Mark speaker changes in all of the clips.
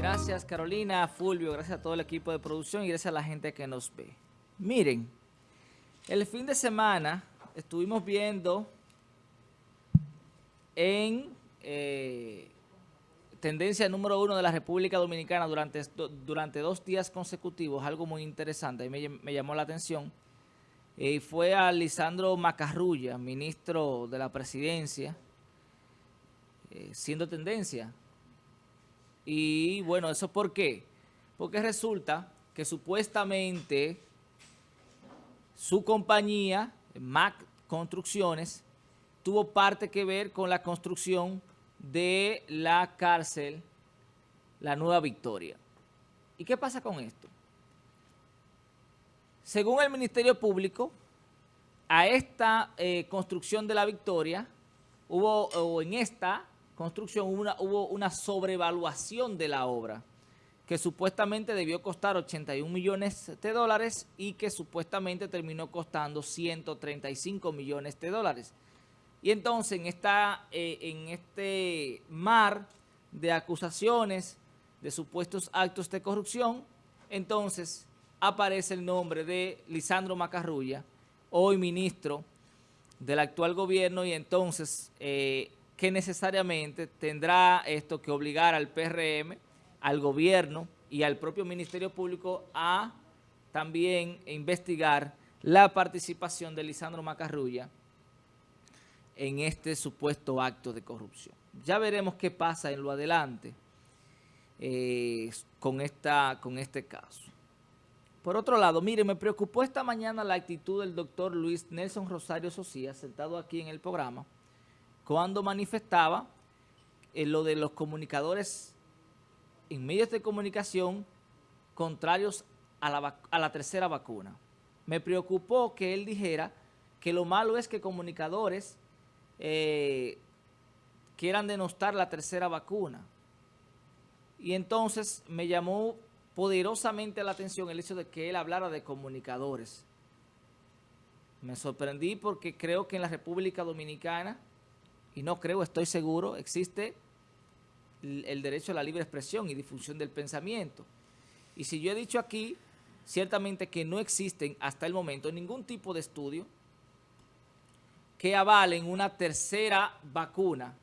Speaker 1: Gracias Carolina, Fulvio, gracias a todo el equipo de producción y gracias a la gente que nos ve. Miren, el fin de semana estuvimos viendo en eh, tendencia número uno de la República Dominicana durante, durante dos días consecutivos, algo muy interesante, y me, llamó la atención, eh, fue a Lisandro Macarrulla, ministro de la presidencia, eh, siendo tendencia. Y bueno, ¿eso por qué? Porque resulta que supuestamente su compañía, Mac Construcciones, tuvo parte que ver con la construcción de la cárcel La Nueva Victoria. ¿Y qué pasa con esto? Según el Ministerio Público, a esta eh, construcción de la Victoria, hubo, o en esta construcción una, hubo una sobrevaluación de la obra, que supuestamente debió costar 81 millones de dólares y que supuestamente terminó costando 135 millones de dólares. Y entonces en, esta, eh, en este mar de acusaciones de supuestos actos de corrupción, entonces aparece el nombre de Lisandro Macarrulla, hoy ministro del actual gobierno, y entonces eh, que necesariamente tendrá esto que obligar al PRM, al gobierno y al propio Ministerio Público a también investigar la participación de Lisandro Macarrulla en este supuesto acto de corrupción. Ya veremos qué pasa en lo adelante eh, con, esta, con este caso. Por otro lado, mire, me preocupó esta mañana la actitud del doctor Luis Nelson Rosario Socía, sentado aquí en el programa, cuando manifestaba eh, lo de los comunicadores en medios de comunicación contrarios a la, a la tercera vacuna. Me preocupó que él dijera que lo malo es que comunicadores eh, quieran denostar la tercera vacuna. Y entonces me llamó poderosamente la atención el hecho de que él hablara de comunicadores. Me sorprendí porque creo que en la República Dominicana, y no creo, estoy seguro, existe el derecho a la libre expresión y difusión del pensamiento. Y si yo he dicho aquí, ciertamente que no existen hasta el momento ningún tipo de estudio que avalen una tercera vacuna,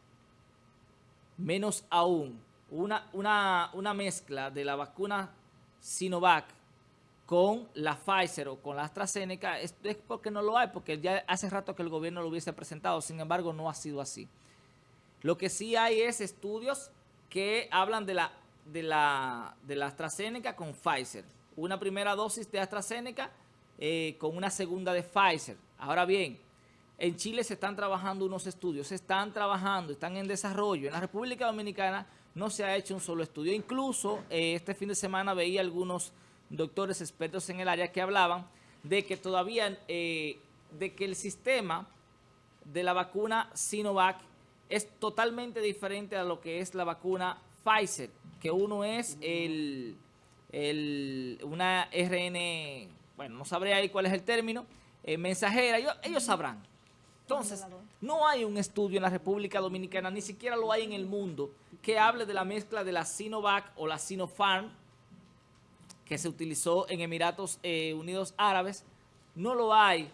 Speaker 1: menos aún una, una, mezcla de la vacuna Sinovac con la Pfizer o con la AstraZeneca, es, es, porque no lo hay, porque ya hace rato que el gobierno lo hubiese presentado, sin embargo no ha sido así. Lo que sí hay es estudios que hablan de la, de la, de la AstraZeneca con Pfizer. Una primera dosis de AstraZeneca eh, con una segunda de Pfizer. Ahora bien, en Chile se están trabajando unos estudios, se están trabajando, están en desarrollo. En la República Dominicana no se ha hecho un solo estudio. Incluso eh, este fin de semana veía algunos doctores expertos en el área que hablaban de que todavía, eh, de que el sistema de la vacuna Sinovac es totalmente diferente a lo que es la vacuna Pfizer, que uno es el, el una RN, bueno, no sabré ahí cuál es el término, eh, mensajera, ellos sabrán. Entonces, no hay un estudio en la República Dominicana, ni siquiera lo hay en el mundo, que hable de la mezcla de la Sinovac o la Sinopharm, que se utilizó en Emiratos eh, Unidos Árabes. No lo hay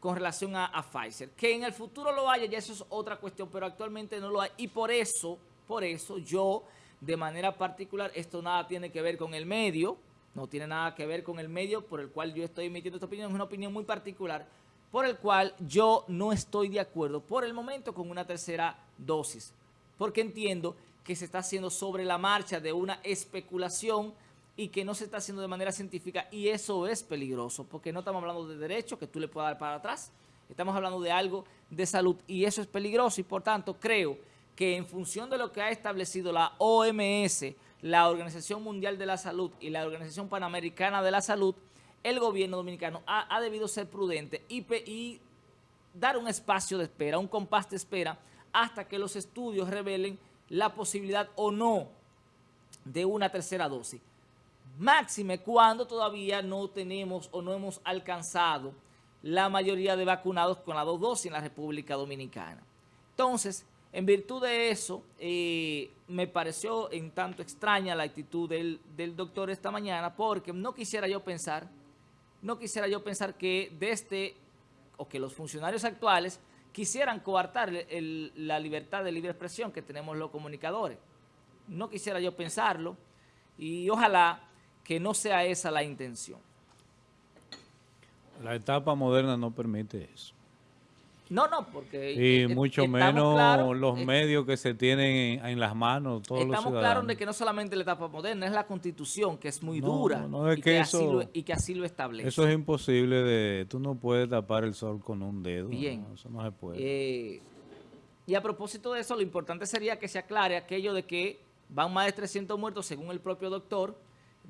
Speaker 1: con relación a, Pfizer. Que en el futuro lo haya, ya eso es otra cuestión, pero actualmente no lo hay. Y por eso, por eso yo, de manera particular, esto nada tiene que ver con el medio, no tiene nada que ver con el medio por el cual yo estoy emitiendo esta opinión, es una opinión muy particular, por el cual yo no estoy de acuerdo por el momento con una tercera dosis, porque entiendo que se está haciendo sobre la marcha de una especulación y que no se está haciendo de manera científica y eso es peligroso, porque no estamos hablando de derechos que tú le puedas dar para atrás, estamos hablando de algo de salud y eso es peligroso y por tanto creo que en función de lo que ha establecido la OMS, la Organización Mundial de la Salud y la Organización Panamericana de la Salud, el gobierno dominicano ha, debido ser prudente y, dar un espacio de espera, un compás de espera, hasta que los estudios revelen la posibilidad o no de una tercera dosis. Máxime cuando todavía no tenemos o no hemos alcanzado la mayoría de vacunados con las dos dosis en la República Dominicana. Entonces, En virtud de eso, eh, me pareció en tanto extraña la actitud del, del, doctor esta mañana, porque no quisiera yo pensar, no quisiera yo pensar que desde, o que los funcionarios actuales quisieran coartar la libertad de libre expresión que tenemos los comunicadores. No quisiera yo pensarlo y ojalá que no sea esa la intención.
Speaker 2: La etapa moderna no permite eso.
Speaker 1: No, no, porque...
Speaker 2: Y eh, mucho menos los eh, medios que se tienen en, las manos, todos los
Speaker 1: Estamos claros de que no solamente la etapa moderna, es la Constitución, que es muy dura y, que, así lo, y que así lo establece.
Speaker 2: Eso es imposible de... Tú no puedes tapar el sol con un dedo.
Speaker 1: Bien.
Speaker 2: eso no se puede.
Speaker 1: Eh, y a propósito de eso, lo importante sería que se aclare aquello de que van más de 300 muertos, según el propio doctor,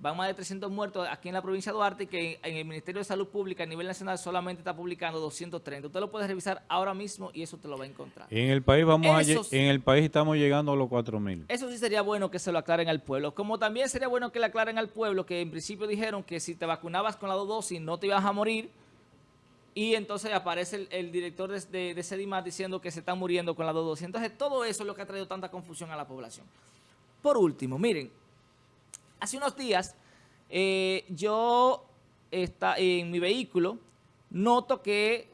Speaker 1: van más de 300 muertos aquí en la provincia de Duarte y que en el Ministerio de Salud Pública a nivel nacional solamente está publicando 230. Usted lo puede revisar ahora mismo y eso te lo va a encontrar.
Speaker 2: En el país vamos en el país estamos llegando a los 4.000.
Speaker 1: Eso sí sería bueno que se lo aclaren al pueblo. Como también sería bueno que le aclaren al pueblo que en principio dijeron que si te vacunabas con la dos dosis no te ibas a morir y entonces aparece el, director de, de, de diciendo que se están muriendo con la dos dosis. Entonces todo eso es lo que ha traído tanta confusión a la población. Por último, miren, hace unos días eh, yo está, en mi vehículo noto que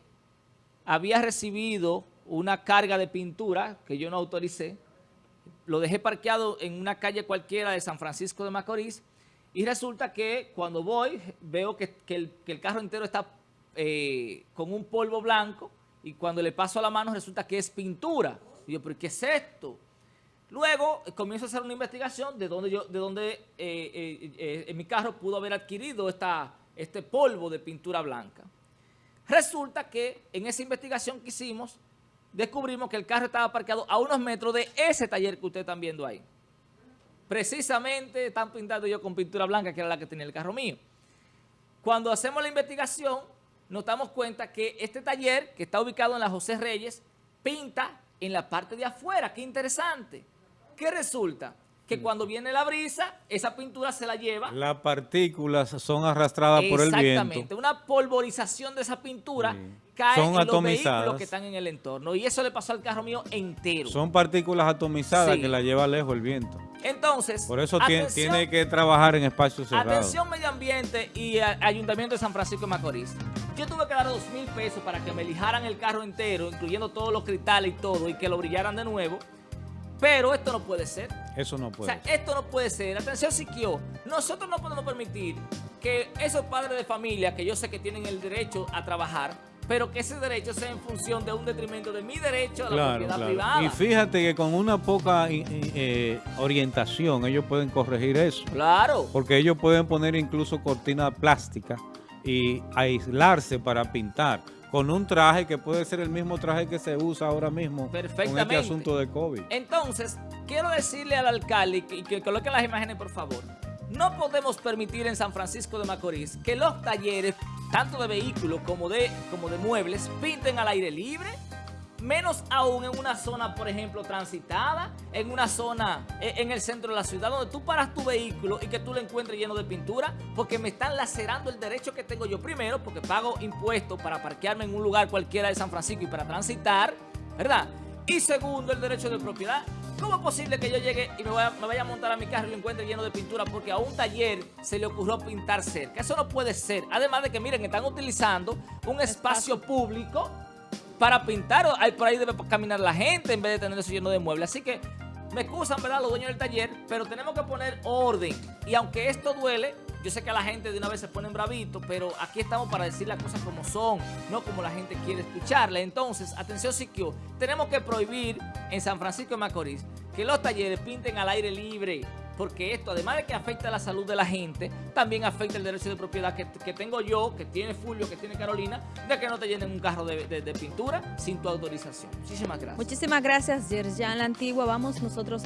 Speaker 1: había recibido una carga de pintura que yo no autoricé. Lo dejé parqueado en una calle cualquiera de San Francisco de Macorís y resulta que cuando voy veo que, el, carro entero está eh, con un polvo blanco y cuando le paso a la mano resulta que es pintura. Y yo, ¿pero qué es esto? Luego eh, comienzo a hacer una investigación de dónde yo, de dónde eh, eh, en mi carro pudo haber adquirido esta, este polvo de pintura blanca. Resulta que en esa investigación que hicimos, descubrimos que el carro estaba parqueado a unos metros de ese taller que ustedes están viendo ahí. Precisamente están pintando yo con pintura blanca, que era la que tenía el carro mío. Cuando hacemos la investigación, nos damos cuenta que este taller, que está ubicado en la José Reyes, pinta en la parte de afuera. ¡Qué interesante! ¿Qué resulta? Que mm. cuando viene la brisa, esa pintura se la lleva.
Speaker 2: Las partículas son arrastradas por el viento.
Speaker 1: Exactamente. Una polvorización de esa pintura cae en los vehículos que están en el entorno. Y eso le pasó al carro mío entero.
Speaker 2: Son partículas atomizadas que la lleva lejos el viento.
Speaker 1: Entonces,
Speaker 2: por eso tiene, que trabajar en espacios cerrados.
Speaker 1: Atención Medio Ambiente y Ayuntamiento de San Francisco de Macorís. Yo tuve que dar dos mil pesos para que me lijaran el carro entero, incluyendo todos los cristales y todo, y que lo brillaran de nuevo. Pero esto no puede ser.
Speaker 2: Eso no puede
Speaker 1: O sea, esto no puede ser. Atención, Siquio. Nosotros no podemos permitir que esos padres de familia, que yo sé que tienen el derecho a trabajar, pero que ese derecho sea en función de un detrimento de mi derecho a la propiedad privada.
Speaker 2: Y fíjate que con una poca eh, orientación ellos pueden corregir eso.
Speaker 1: Claro.
Speaker 2: Porque ellos pueden poner incluso cortina plástica y aislarse para pintar con un traje que puede ser el mismo traje que se usa ahora mismo con este asunto de COVID.
Speaker 1: Entonces, quiero decirle al alcalde y que, coloque las imágenes, por favor. No podemos permitir en San Francisco de Macorís que los talleres, tanto de vehículos como de, como de muebles, pinten al aire libre menos aún en una zona, por ejemplo, transitada, en una zona eh, en el centro de la ciudad, donde tú paras tu vehículo y que tú lo encuentres lleno de pintura, porque me están lacerando el derecho que tengo yo primero, porque pago impuestos para parquearme en un lugar cualquiera de San Francisco y para transitar, ¿verdad? Y segundo, el derecho de propiedad. ¿Cómo es posible que yo llegue y me vaya, a montar a mi carro y lo encuentre lleno de pintura porque a un taller se le ocurrió pintar cerca? Eso no puede ser. Además de que, miren, están utilizando un espacio público para pintar, hay por ahí debe caminar la gente en vez de tener eso lleno de muebles. Así que me excusan, ¿verdad? Los dueños del taller, pero tenemos que poner orden. Y aunque esto duele, yo sé que a la gente de una vez se ponen bravito, pero aquí estamos para decir las cosas como son, no como la gente quiere escucharle. Entonces, atención Siquio, tenemos que prohibir en San Francisco de Macorís que los talleres pinten al aire libre porque esto, además de que afecta la salud de la gente, también afecta el derecho de propiedad que, tengo yo, que tiene Fulvio, que tiene Carolina, de que no te llenen un carro de, pintura sin tu autorización. Muchísimas gracias.
Speaker 3: Muchísimas gracias, Yerjan La Antigua. Vamos nosotros a